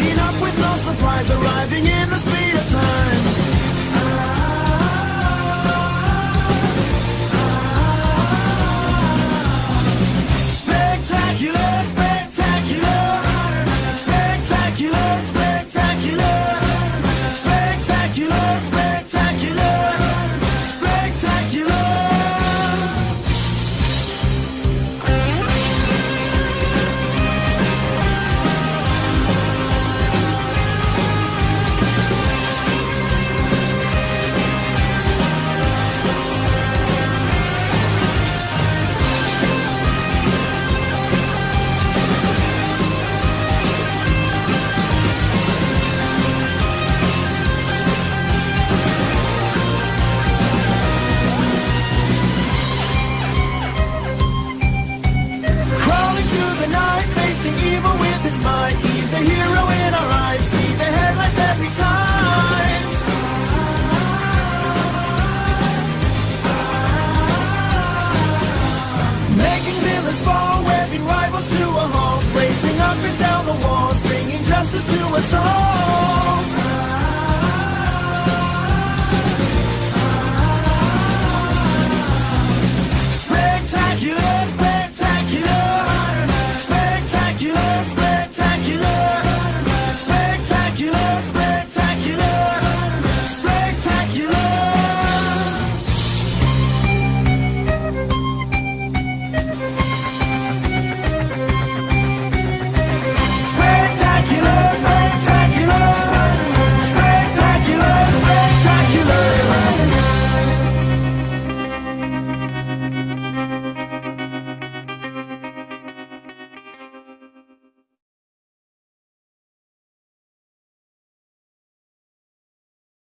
Up with no surprise up and down.